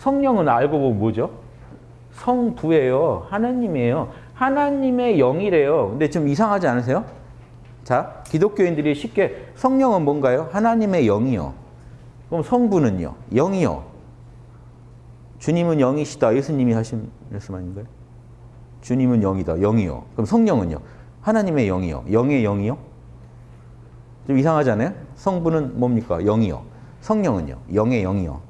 성령은 알고 보면 뭐죠? 성부예요. 하나님이에요. 하나님의 영이래요. 근데 좀 이상하지 않으세요? 자, 기독교인들이 쉽게 성령은 뭔가요? 하나님의 영이요. 그럼 성부는요? 영이요. 주님은 영이시다. 예수님이 하신 말씀 아닌가요? 주님은 영이다. 영이요. 그럼 성령은요? 하나님의 영이요. 영의 영이요? 좀 이상하지 않아요? 성부는 뭡니까? 영이요. 성령은요? 영의 영이요.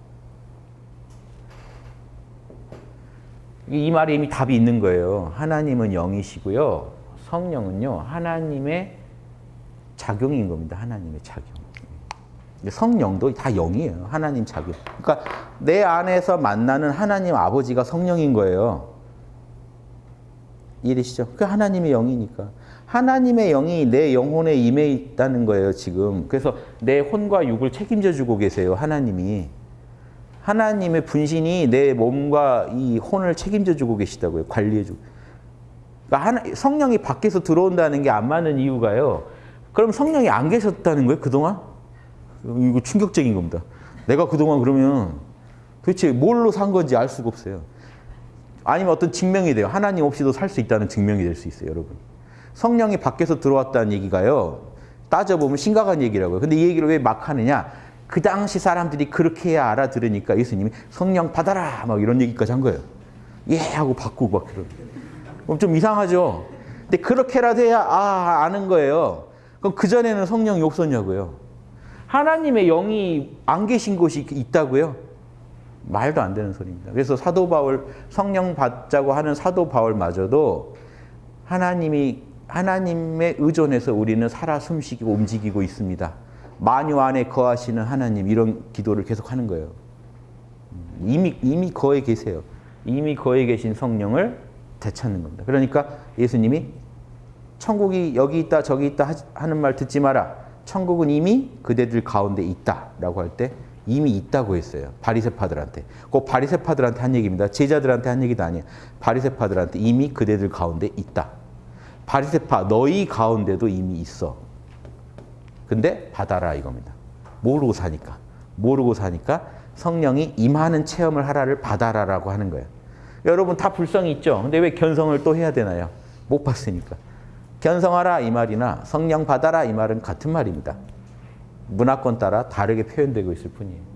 이 말에 이미 답이 있는 거예요. 하나님은 영이시고요. 성령은요. 하나님의 작용인 겁니다. 하나님의 작용. 성령도 다 영이에요. 하나님 작용. 그러니까 내 안에서 만나는 하나님 아버지가 성령인 거예요. 이해되시죠? 그 하나님의 영이니까. 하나님의 영이 내 영혼에 임해 있다는 거예요, 지금. 그래서 내 혼과 육을 책임져 주고 계세요, 하나님이. 하나님의 분신이 내 몸과 이 혼을 책임져 주고 계시다고요. 관리해 주고. 그러니까 성령이 밖에서 들어온다는 게 안 맞는 이유가요. 그럼 성령이 안 계셨다는 거예요, 그동안? 이거 충격적인 겁니다. 내가 그동안 그러면 도대체 뭘로 산 건지 알 수가 없어요. 아니면 어떤 증명이 돼요. 하나님 없이도 살 수 있다는 증명이 될 수 있어요, 여러분. 성령이 밖에서 들어왔다는 얘기가요. 따져보면 심각한 얘기라고요. 근데 이 얘기를 왜 막 하느냐? 그 당시 사람들이 그렇게 해야 알아들으니까 예수님이 성령 받아라! 막 이런 얘기까지 한 거예요. 예! 하고 바꾸고 막 그런. 그럼 좀 이상하죠? 근데 그렇게라도 해야 아, 아는 거예요. 그럼 그 전에는 성령이 없었냐고요. 하나님의 영이 안 계신 곳이 있다고요? 말도 안 되는 소리입니다. 그래서 사도 바울, 성령 받자고 하는 사도 바울마저도 하나님이 하나님의 의존해서 우리는 살아 숨쉬고 움직이고 있습니다. 만유 안에 거하시는 하나님 이런 기도를 계속 하는 거예요. 이미 이미 거에 계세요. 이미 거에 계신 성령을 되찾는 겁니다. 그러니까 예수님이 천국이 여기 있다 저기 있다 하는 말 듣지 마라. 천국은 이미 그대들 가운데 있다라고 할 때 이미 있다고 했어요. 바리새파들한테. 꼭 바리새파들한테 한 얘기입니다. 제자들한테 한 얘기도 아니에요. 바리새파들한테 이미 그대들 가운데 있다. 바리새파 너희 가운데도 이미 있어. 근데 받아라 이겁니다. 모르고 사니까. 모르고 사니까 성령이 임하는 체험을 하라를 받아라라고 하는 거예요. 여러분 다 불성이 있죠. 근데 왜 견성을 또 해야 되나요? 못 봤으니까. 견성하라 이 말이나 성령 받아라 이 말은 같은 말입니다. 문화권 따라 다르게 표현되고 있을 뿐이에요.